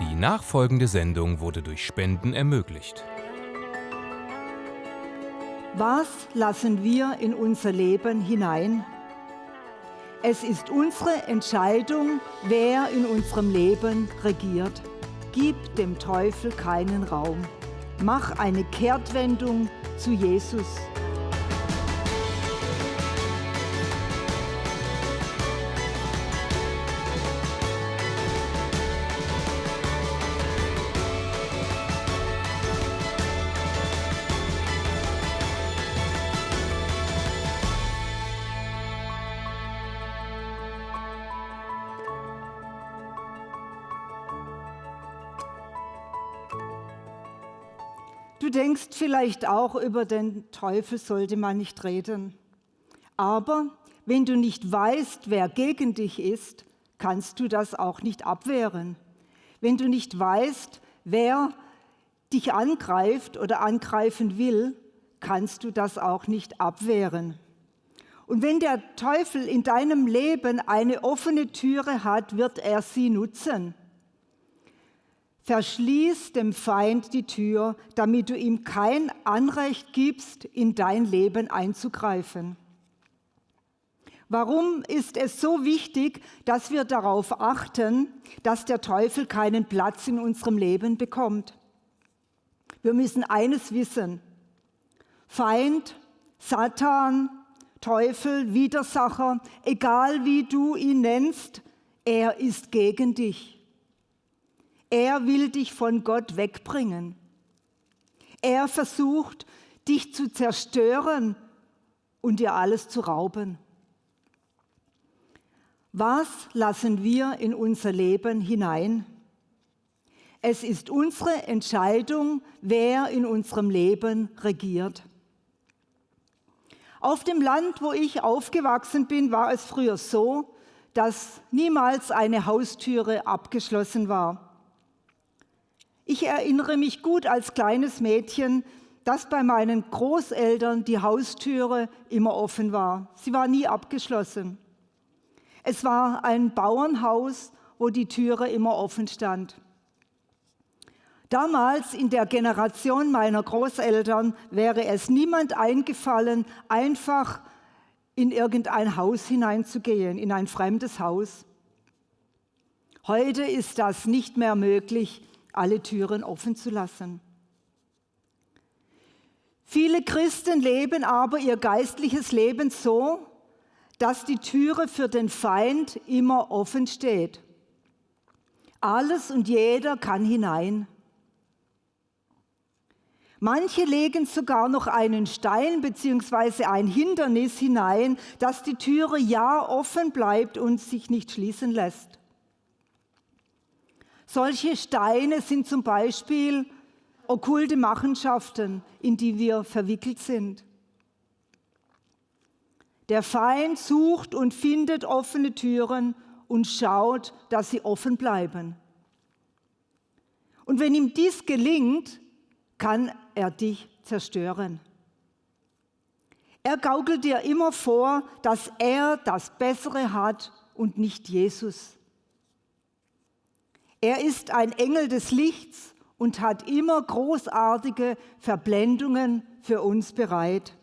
Die nachfolgende Sendung wurde durch Spenden ermöglicht. Was lassen wir in unser Leben hinein? Es ist unsere Entscheidung, wer in unserem Leben regiert. Gib dem Teufel keinen Raum. Mach eine Kehrtwendung zu Jesus. Vielleicht auch, über den Teufel sollte man nicht reden. Aber wenn du nicht weißt, wer gegen dich ist, kannst du das auch nicht abwehren. Wenn du nicht weißt, wer dich angreift oder angreifen will, kannst du das auch nicht abwehren. Und wenn der Teufel in deinem Leben eine offene Türe hat, wird er sie nutzen. Verschließ dem Feind die Tür, damit du ihm kein Anrecht gibst, in dein Leben einzugreifen. Warum ist es so wichtig, dass wir darauf achten, dass der Teufel keinen Platz in unserem Leben bekommt? Wir müssen eines wissen. Feind, Satan, Teufel, Widersacher, egal wie du ihn nennst, er ist gegen dich. Er will dich von Gott wegbringen. Er versucht, dich zu zerstören und dir alles zu rauben. Was lassen wir in unser Leben hinein? Es ist unsere Entscheidung, wer in unserem Leben regiert. Auf dem Land, wo ich aufgewachsen bin, war es früher so, dass niemals eine Haustüre abgeschlossen war. Ich erinnere mich gut als kleines Mädchen, dass bei meinen Großeltern die Haustüre immer offen war. Sie war nie abgeschlossen. Es war ein Bauernhaus, wo die Türe immer offen stand. Damals in der Generation meiner Großeltern wäre es niemand eingefallen, einfach in irgendein Haus hineinzugehen, in ein fremdes Haus. Heute ist das nicht mehr möglich, alle Türen offen zu lassen. Viele Christen leben aber ihr geistliches Leben so, dass die Türe für den Feind immer offen steht. Alles und jeder kann hinein. Manche legen sogar noch einen Stein bzw. ein Hindernis hinein, dass die Türe ja offen bleibt und sich nicht schließen lässt. Solche Steine sind zum Beispiel okkulte Machenschaften, in die wir verwickelt sind. Der Feind sucht und findet offene Türen und schaut, dass sie offen bleiben. Und wenn ihm dies gelingt, kann er dich zerstören. Er gaukelt dir immer vor, dass er das Bessere hat und nicht Jesus. Er ist ein Engel des Lichts und hat immer großartige Verblendungen für uns bereit.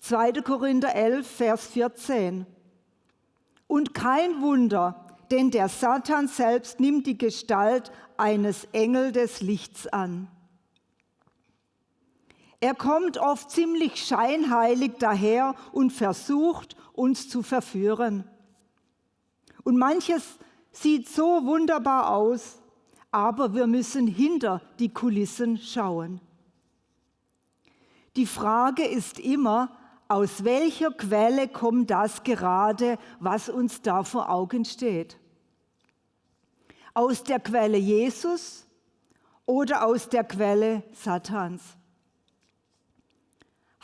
2. Korinther 11, Vers 14. Und kein Wunder, denn der Satan selbst nimmt die Gestalt eines Engel des Lichts an. Er kommt oft ziemlich scheinheilig daher und versucht, uns zu verführen. Und manches sieht so wunderbar aus, aber wir müssen hinter die Kulissen schauen. Die Frage ist immer, aus welcher Quelle kommt das gerade, was uns da vor Augen steht? Aus der Quelle Jesus oder aus der Quelle Satans?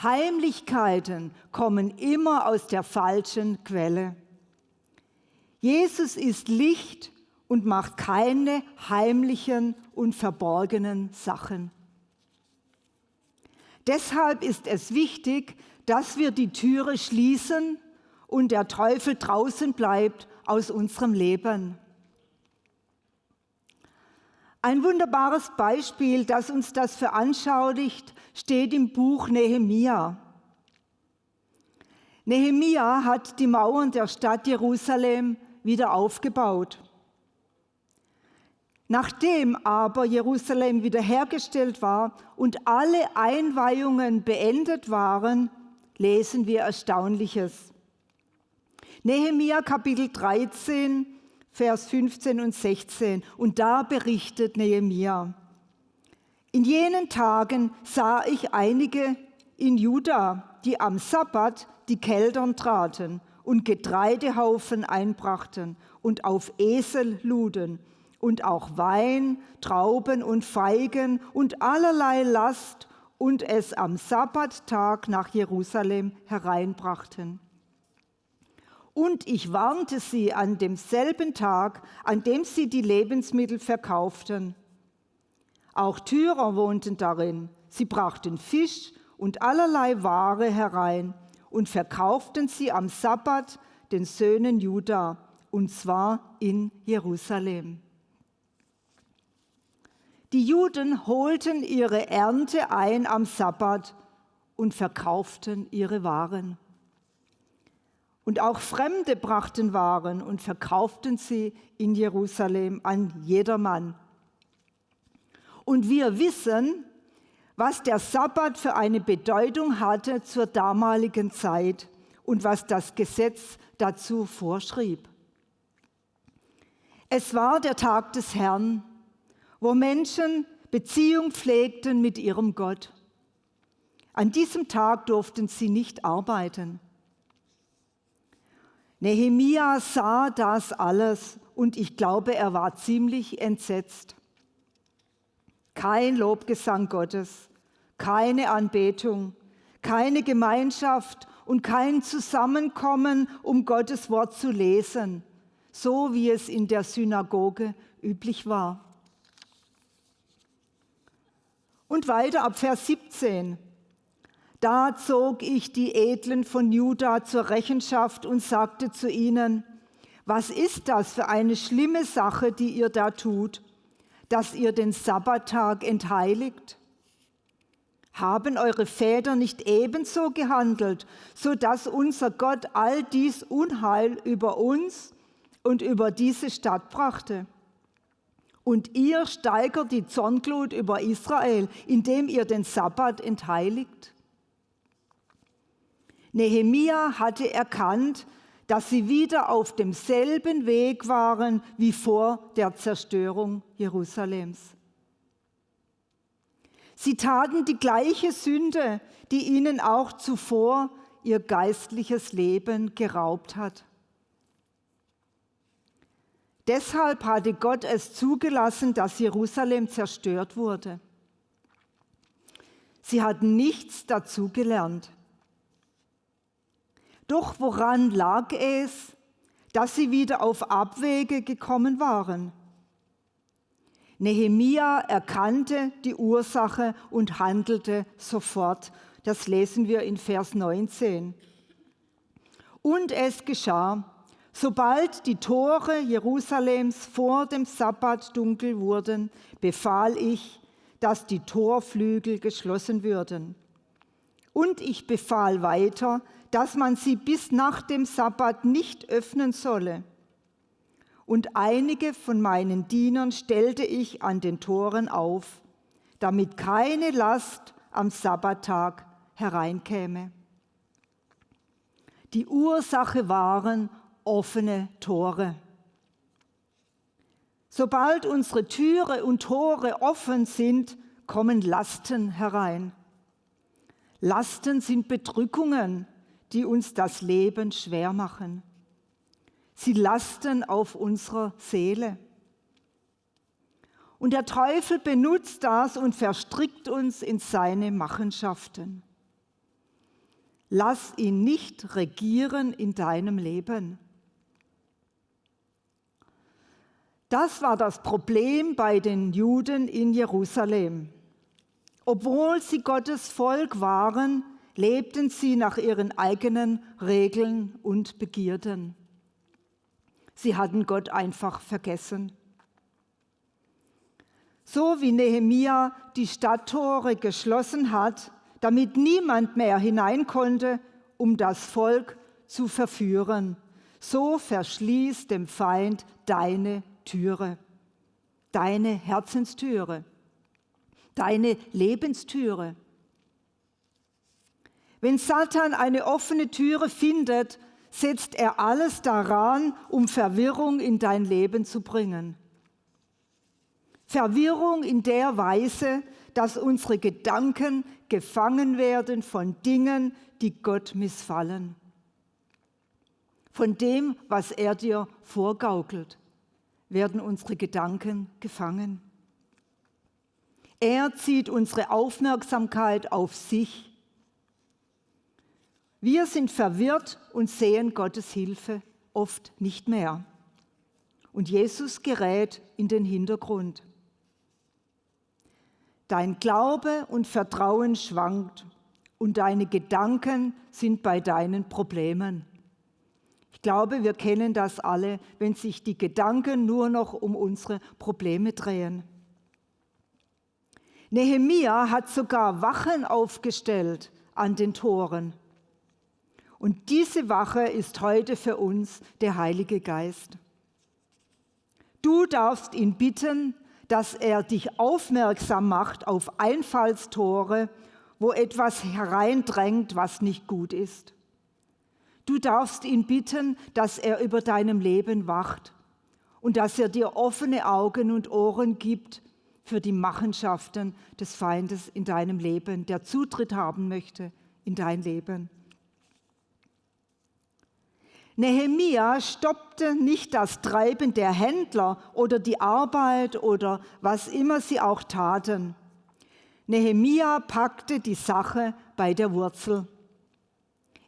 Heimlichkeiten kommen immer aus der falschen Quelle. Jesus ist Licht und macht keine heimlichen und verborgenen Sachen. Deshalb ist es wichtig, dass wir die Türe schließen und der Teufel draußen bleibt aus unserem Leben. Ein wunderbares Beispiel, das uns das veranschaulicht, steht im Buch Nehemia. Nehemia hat die Mauern der Stadt Jerusalem wieder aufgebaut. Nachdem aber Jerusalem wiederhergestellt war und alle Einweihungen beendet waren, lesen wir Erstaunliches. Nehemia Kapitel 13, Vers 15 und 16. Und da berichtet Nehemia. In jenen Tagen sah ich einige in Juda, die am Sabbat die Keldern traten und Getreidehaufen einbrachten und auf Esel luden und auch Wein, Trauben und Feigen und allerlei Last und es am Sabbattag nach Jerusalem hereinbrachten. Und ich warnte sie an demselben Tag, an dem sie die Lebensmittel verkauften. Auch Tyrer wohnten darin. Sie brachten Fisch und allerlei Ware herein und verkauften sie am Sabbat den Söhnen Juda, und zwar in Jerusalem. Die Juden holten ihre Ernte ein am Sabbat und verkauften ihre Waren. Und auch Fremde brachten Waren und verkauften sie in Jerusalem an jedermann. Und wir wissen, was der Sabbat für eine Bedeutung hatte zur damaligen Zeit und was das Gesetz dazu vorschrieb. Es war der Tag des Herrn, wo Menschen Beziehung pflegten mit ihrem Gott. An diesem Tag durften sie nicht arbeiten. Nehemia sah das alles und ich glaube, er war ziemlich entsetzt. Kein Lobgesang Gottes, keine Anbetung, keine Gemeinschaft und kein Zusammenkommen, um Gottes Wort zu lesen, so wie es in der Synagoge üblich war. Und weiter ab Vers 17. Da zog ich die Edlen von Juda zur Rechenschaft und sagte zu ihnen, was ist das für eine schlimme Sache, die ihr da tut, dass ihr den Sabbattag entheiligt? Haben eure Väter nicht ebenso gehandelt, so dass unser Gott all dies Unheil über uns und über diese Stadt brachte? Und ihr steigert die Zornglut über Israel, indem ihr den Sabbat entheiligt. Nehemia hatte erkannt, dass sie wieder auf demselben Weg waren wie vor der Zerstörung Jerusalems. Sie taten die gleiche Sünde, die ihnen auch zuvor ihr geistliches Leben geraubt hat. Deshalb hatte Gott es zugelassen, dass Jerusalem zerstört wurde. Sie hatten nichts dazugelernt. Doch woran lag es, dass sie wieder auf Abwege gekommen waren? Nehemia erkannte die Ursache und handelte sofort. Das lesen wir in Vers 19. Und es geschah, Sobald die Tore Jerusalems vor dem Sabbat dunkel wurden, befahl ich, dass die Torflügel geschlossen würden. Und ich befahl weiter, dass man sie bis nach dem Sabbat nicht öffnen solle. Und einige von meinen Dienern stellte ich an den Toren auf, damit keine Last am Sabbattag hereinkäme. Die Ursache waren offene Tore. Sobald unsere Türe und Tore offen sind, kommen Lasten herein. Lasten sind Bedrückungen, die uns das Leben schwer machen. Sie lasten auf unserer Seele. Und der Teufel benutzt das und verstrickt uns in seine Machenschaften. Lass ihn nicht regieren in deinem Leben. Das war das Problem bei den Juden in Jerusalem. Obwohl sie Gottes Volk waren, lebten sie nach ihren eigenen Regeln und Begierden. Sie hatten Gott einfach vergessen. So wie Nehemia die Stadttore geschlossen hat, damit niemand mehr hinein konnte, um das Volk zu verführen. So verschließ dem Feind deine Türe, deine Herzenstüre, deine Lebenstüre. Wenn Satan eine offene Türe findet, setzt er alles daran, um Verwirrung in dein Leben zu bringen. Verwirrung in der Weise, dass unsere Gedanken gefangen werden von Dingen, die Gott missfallen. Von dem, was er dir vorgaukelt, werden unsere Gedanken gefangen. Er zieht unsere Aufmerksamkeit auf sich wir sind verwirrt und sehen Gottes Hilfe oft nicht mehr. Und Jesus gerät in den Hintergrund. Dein Glaube und Vertrauen schwankt und deine Gedanken sind bei deinen Problemen. Ich glaube, wir kennen das alle, wenn sich die Gedanken nur noch um unsere Probleme drehen. Nehemia hat sogar Wachen aufgestellt an den Toren. Und diese Wache ist heute für uns der Heilige Geist. Du darfst ihn bitten, dass er dich aufmerksam macht auf Einfallstore, wo etwas hereindrängt, was nicht gut ist. Du darfst ihn bitten, dass er über deinem Leben wacht und dass er dir offene Augen und Ohren gibt für die Machenschaften des Feindes in deinem Leben, der Zutritt haben möchte in dein Leben. Nehemia stoppte nicht das Treiben der Händler oder die Arbeit oder was immer sie auch taten. Nehemia packte die Sache bei der Wurzel.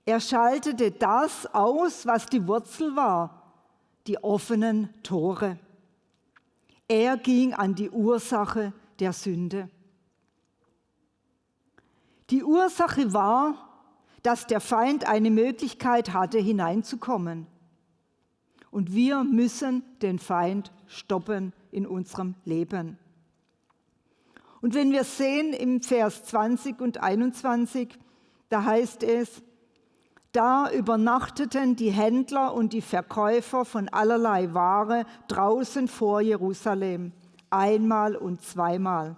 Er schaltete das aus, was die Wurzel war, die offenen Tore. Er ging an die Ursache der Sünde. Die Ursache war, dass der Feind eine Möglichkeit hatte, hineinzukommen. Und wir müssen den Feind stoppen in unserem Leben. Und wenn wir sehen im Vers 20 und 21, da heißt es, da übernachteten die Händler und die Verkäufer von allerlei Ware draußen vor Jerusalem, einmal und zweimal.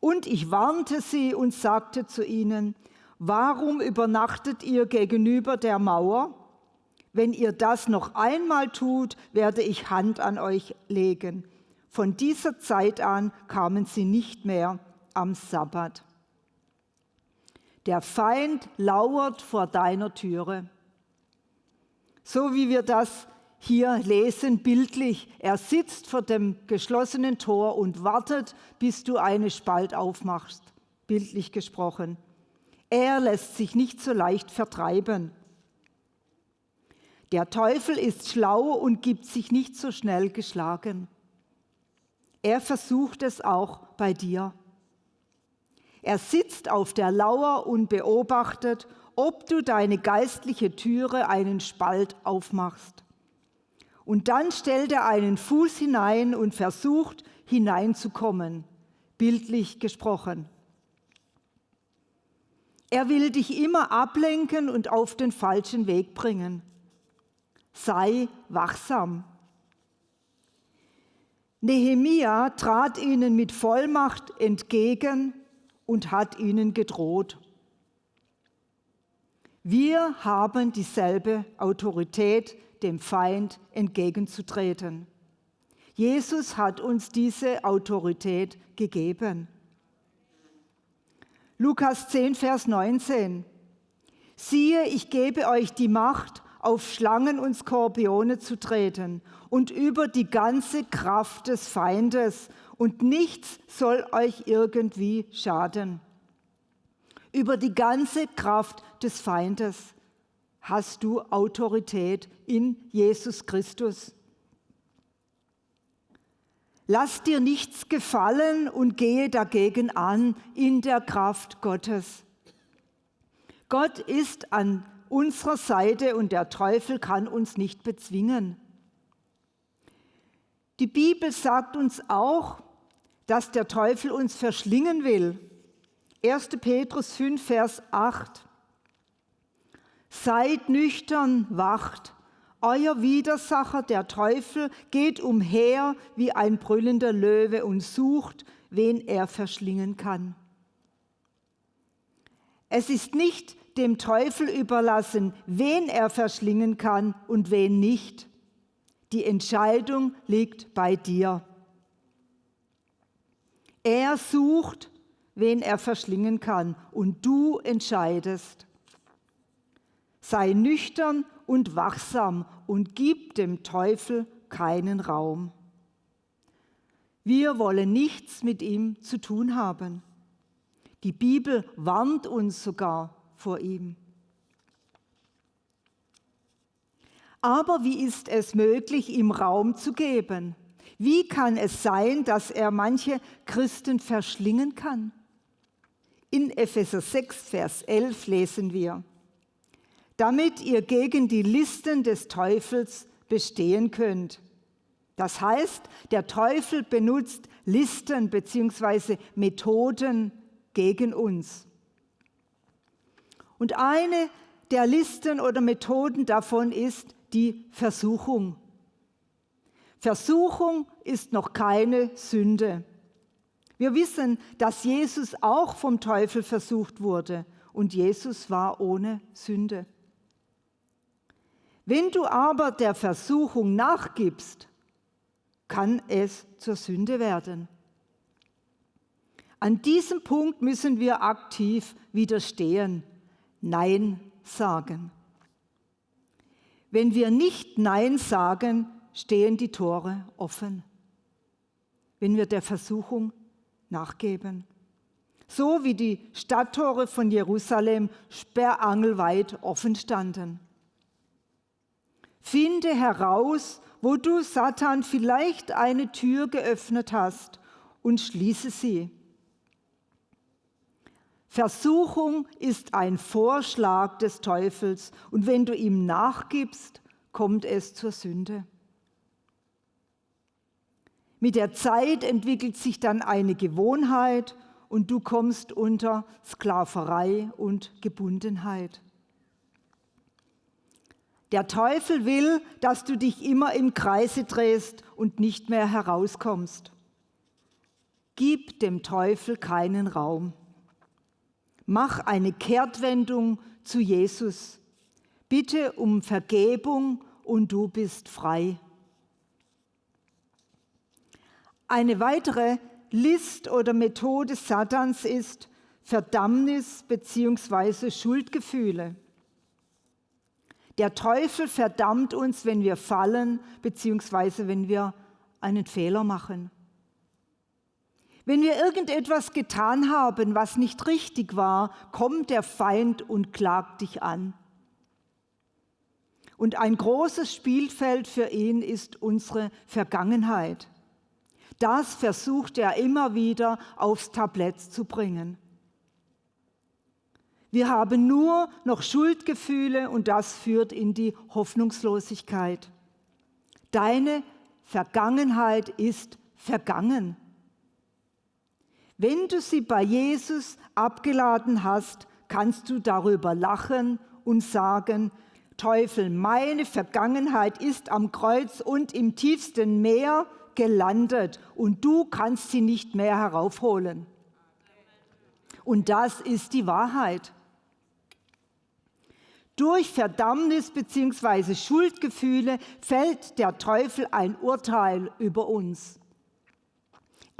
Und ich warnte sie und sagte zu ihnen, Warum übernachtet ihr gegenüber der Mauer? Wenn ihr das noch einmal tut, werde ich Hand an euch legen. Von dieser Zeit an kamen sie nicht mehr am Sabbat. Der Feind lauert vor deiner Türe. So wie wir das hier lesen, bildlich. Er sitzt vor dem geschlossenen Tor und wartet, bis du eine Spalt aufmachst, bildlich gesprochen. Er lässt sich nicht so leicht vertreiben. Der Teufel ist schlau und gibt sich nicht so schnell geschlagen. Er versucht es auch bei dir. Er sitzt auf der Lauer und beobachtet, ob du deine geistliche Türe einen Spalt aufmachst. Und dann stellt er einen Fuß hinein und versucht hineinzukommen, bildlich gesprochen. Er will dich immer ablenken und auf den falschen Weg bringen. Sei wachsam. Nehemia trat ihnen mit Vollmacht entgegen und hat ihnen gedroht. Wir haben dieselbe Autorität, dem Feind entgegenzutreten. Jesus hat uns diese Autorität gegeben. Lukas 10, Vers 19. Siehe, ich gebe euch die Macht, auf Schlangen und Skorpione zu treten und über die ganze Kraft des Feindes, und nichts soll euch irgendwie schaden. Über die ganze Kraft des Feindes hast du Autorität in Jesus Christus. Lass dir nichts gefallen und gehe dagegen an in der Kraft Gottes. Gott ist an unserer Seite und der Teufel kann uns nicht bezwingen. Die Bibel sagt uns auch, dass der Teufel uns verschlingen will. 1. Petrus 5, Vers 8. Seid nüchtern, wacht. Euer Widersacher, der Teufel, geht umher wie ein brüllender Löwe und sucht, wen er verschlingen kann. Es ist nicht dem Teufel überlassen, wen er verschlingen kann und wen nicht. Die Entscheidung liegt bei dir. Er sucht, wen er verschlingen kann, und du entscheidest. Sei nüchtern und wachsam und gib dem Teufel keinen Raum. Wir wollen nichts mit ihm zu tun haben. Die Bibel warnt uns sogar vor ihm. Aber wie ist es möglich, ihm Raum zu geben? Wie kann es sein, dass er manche Christen verschlingen kann? In Epheser 6, Vers 11 lesen wir, damit ihr gegen die Listen des Teufels bestehen könnt. Das heißt, der Teufel benutzt Listen bzw. Methoden gegen uns. Und eine der Listen oder Methoden davon ist die Versuchung. Versuchung ist noch keine Sünde. Wir wissen, dass Jesus auch vom Teufel versucht wurde und Jesus war ohne Sünde. Wenn du aber der Versuchung nachgibst, kann es zur Sünde werden. An diesem Punkt müssen wir aktiv widerstehen, Nein sagen. Wenn wir nicht Nein sagen, stehen die Tore offen. Wenn wir der Versuchung nachgeben. So wie die Stadttore von Jerusalem sperrangelweit offen standen. Finde heraus, wo du Satan vielleicht eine Tür geöffnet hast und schließe sie. Versuchung ist ein Vorschlag des Teufels und wenn du ihm nachgibst, kommt es zur Sünde. Mit der Zeit entwickelt sich dann eine Gewohnheit und du kommst unter Sklaverei und Gebundenheit. Der Teufel will, dass du dich immer im Kreise drehst und nicht mehr herauskommst. Gib dem Teufel keinen Raum. Mach eine Kehrtwendung zu Jesus. Bitte um Vergebung und du bist frei. Eine weitere List oder Methode Satans ist Verdammnis bzw. Schuldgefühle. Der Teufel verdammt uns, wenn wir fallen, beziehungsweise wenn wir einen Fehler machen. Wenn wir irgendetwas getan haben, was nicht richtig war, kommt der Feind und klagt dich an. Und ein großes Spielfeld für ihn ist unsere Vergangenheit. Das versucht er immer wieder aufs Tablett zu bringen. Wir haben nur noch Schuldgefühle und das führt in die Hoffnungslosigkeit. Deine Vergangenheit ist vergangen. Wenn du sie bei Jesus abgeladen hast, kannst du darüber lachen und sagen, Teufel, meine Vergangenheit ist am Kreuz und im tiefsten Meer gelandet und du kannst sie nicht mehr heraufholen. Und das ist die Wahrheit. Durch Verdammnis bzw. Schuldgefühle fällt der Teufel ein Urteil über uns.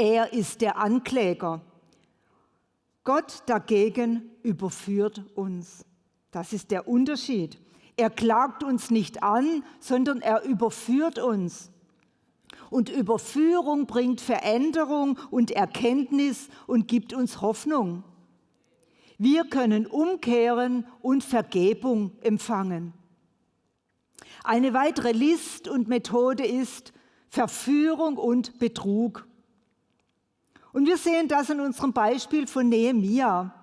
Er ist der Ankläger. Gott dagegen überführt uns. Das ist der Unterschied. Er klagt uns nicht an, sondern er überführt uns. Und Überführung bringt Veränderung und Erkenntnis und gibt uns Hoffnung. Wir können umkehren und Vergebung empfangen. Eine weitere List und Methode ist Verführung und Betrug. Und wir sehen das in unserem Beispiel von Nehemia.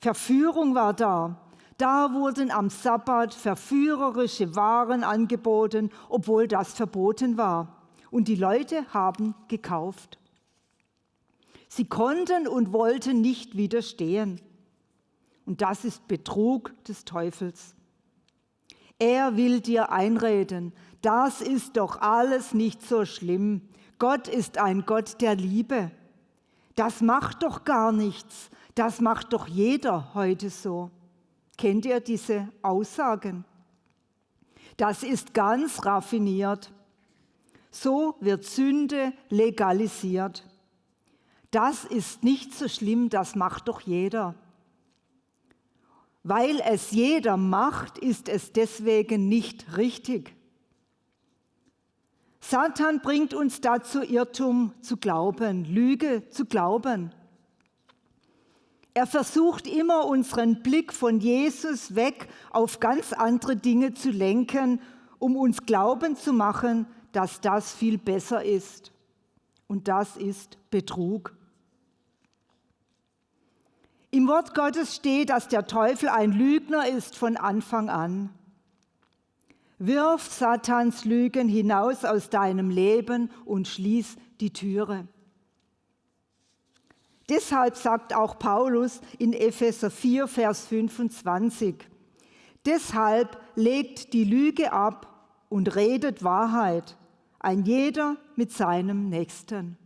Verführung war da. Da wurden am Sabbat verführerische Waren angeboten, obwohl das verboten war. Und die Leute haben gekauft. Sie konnten und wollten nicht widerstehen. Und das ist Betrug des Teufels. Er will dir einreden, das ist doch alles nicht so schlimm. Gott ist ein Gott der Liebe. Das macht doch gar nichts. Das macht doch jeder heute so. Kennt ihr diese Aussagen? Das ist ganz raffiniert. So wird Sünde legalisiert. Das ist nicht so schlimm, das macht doch jeder. Weil es jeder macht, ist es deswegen nicht richtig. Satan bringt uns dazu, Irrtum zu glauben, Lüge zu glauben. Er versucht immer, unseren Blick von Jesus weg auf ganz andere Dinge zu lenken, um uns glauben zu machen, dass das viel besser ist. Und das ist Betrug. Im Wort Gottes steht, dass der Teufel ein Lügner ist von Anfang an. Wirf Satans Lügen hinaus aus deinem Leben und schließ die Türe. Deshalb sagt auch Paulus in Epheser 4, Vers 25, deshalb legt die Lüge ab und redet Wahrheit, ein jeder mit seinem Nächsten.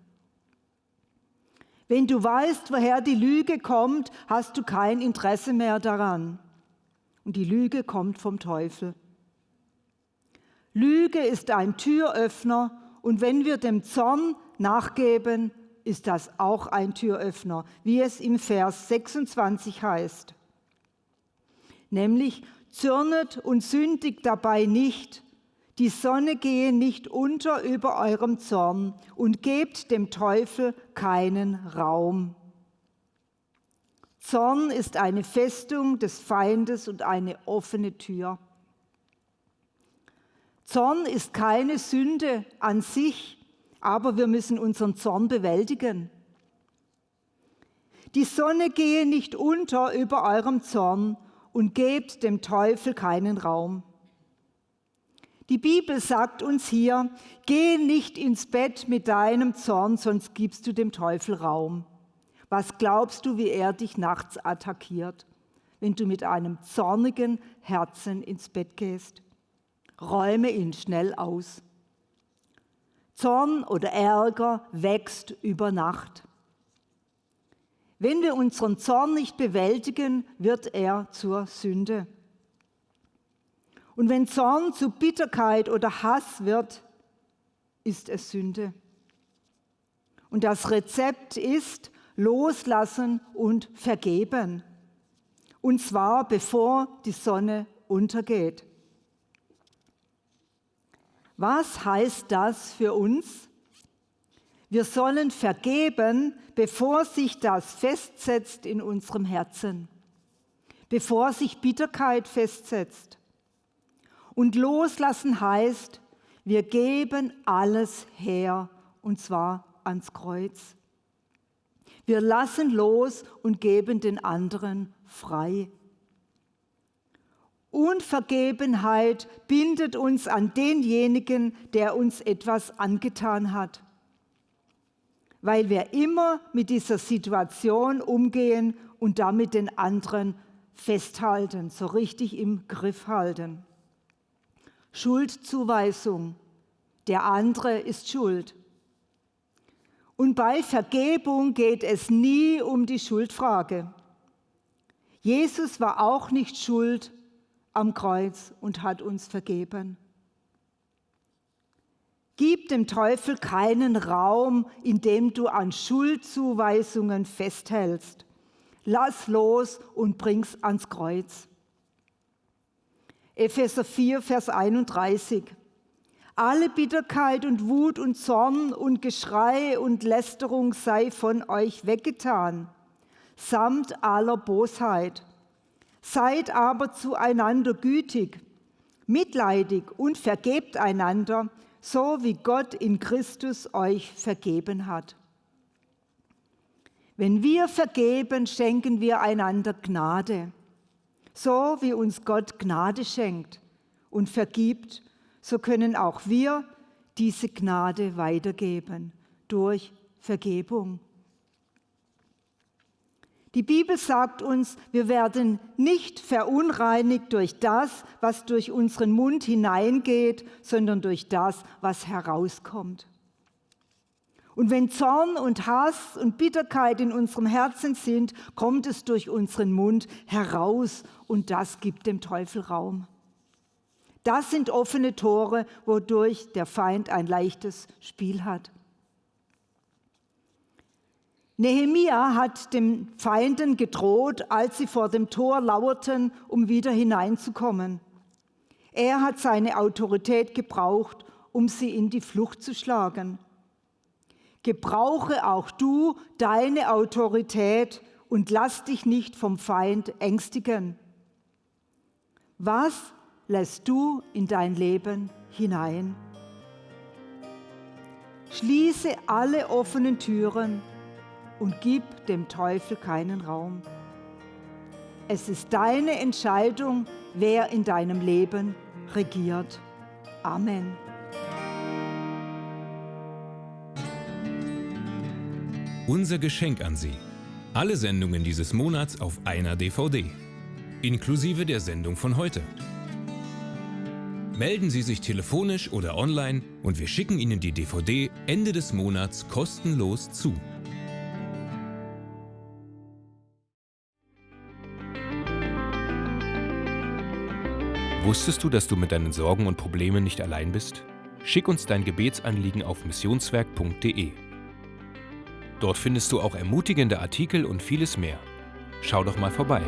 Wenn du weißt, woher die Lüge kommt, hast du kein Interesse mehr daran. Und die Lüge kommt vom Teufel. Lüge ist ein Türöffner und wenn wir dem Zorn nachgeben, ist das auch ein Türöffner, wie es im Vers 26 heißt. Nämlich, zürnet und sündigt dabei nicht, die Sonne gehe nicht unter über eurem Zorn und gebt dem Teufel keinen Raum. Zorn ist eine Festung des Feindes und eine offene Tür. Zorn ist keine Sünde an sich, aber wir müssen unseren Zorn bewältigen. Die Sonne gehe nicht unter über eurem Zorn und gebt dem Teufel keinen Raum. Die Bibel sagt uns hier, geh nicht ins Bett mit deinem Zorn, sonst gibst du dem Teufel Raum. Was glaubst du, wie er dich nachts attackiert, wenn du mit einem zornigen Herzen ins Bett gehst? Räume ihn schnell aus. Zorn oder Ärger wächst über Nacht. Wenn wir unseren Zorn nicht bewältigen, wird er zur Sünde. Und wenn Zorn zu Bitterkeit oder Hass wird, ist es Sünde. Und das Rezept ist loslassen und vergeben. Und zwar bevor die Sonne untergeht. Was heißt das für uns? Wir sollen vergeben, bevor sich das festsetzt in unserem Herzen, bevor sich Bitterkeit festsetzt. Und loslassen heißt, wir geben alles her, und zwar ans Kreuz. Wir lassen los und geben den anderen frei. Unvergebenheit bindet uns an denjenigen, der uns etwas angetan hat, weil wir immer mit dieser Situation umgehen und damit den anderen festhalten, so richtig im Griff halten. Schuldzuweisung. Der andere ist schuld. Und bei Vergebung geht es nie um die Schuldfrage. Jesus war auch nicht schuld am Kreuz und hat uns vergeben. Gib dem Teufel keinen Raum, in dem du an Schuldzuweisungen festhältst. Lass los und bring's ans Kreuz. Epheser 4, Vers 31. Alle Bitterkeit und Wut und Zorn und Geschrei und Lästerung sei von euch weggetan, samt aller Bosheit. Seid aber zueinander gütig, mitleidig und vergebt einander, so wie Gott in Christus euch vergeben hat. Wenn wir vergeben, schenken wir einander Gnade. So wie uns Gott Gnade schenkt und vergibt, so können auch wir diese Gnade weitergeben durch Vergebung. Die Bibel sagt uns, wir werden nicht verunreinigt durch das, was durch unseren Mund hineingeht, sondern durch das, was herauskommt. Und wenn Zorn und Hass und Bitterkeit in unserem Herzen sind, kommt es durch unseren Mund heraus und das gibt dem Teufel Raum. Das sind offene Tore, wodurch der Feind ein leichtes Spiel hat. Nehemia hat den Feinden gedroht, als sie vor dem Tor lauerten, um wieder hineinzukommen. Er hat seine Autorität gebraucht, um sie in die Flucht zu schlagen. Gebrauche auch du deine Autorität und lass dich nicht vom Feind ängstigen. Was lässt du in dein Leben hinein. Schließe alle offenen Türen und gib dem Teufel keinen Raum. Es ist deine Entscheidung, wer in deinem Leben regiert. Amen. Unser Geschenk an Sie. Alle Sendungen dieses Monats auf einer DVD. Inklusive der Sendung von heute. Melden Sie sich telefonisch oder online und wir schicken Ihnen die DVD Ende des Monats kostenlos zu. Wusstest du, dass du mit deinen Sorgen und Problemen nicht allein bist? Schick uns dein Gebetsanliegen auf missionswerk.de. Dort findest du auch ermutigende Artikel und vieles mehr. Schau doch mal vorbei.